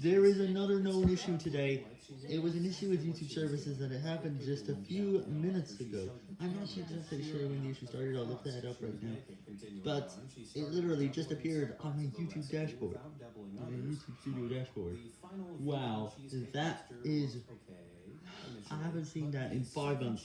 There is another known issue today. It was an issue with YouTube services and it happened just a few minutes ago. I'm not exactly sure when the issue started, I'll look that up right now. But it literally just appeared on my YouTube dashboard. On my YouTube studio dashboard. Wow, that is... I haven't seen that in five months.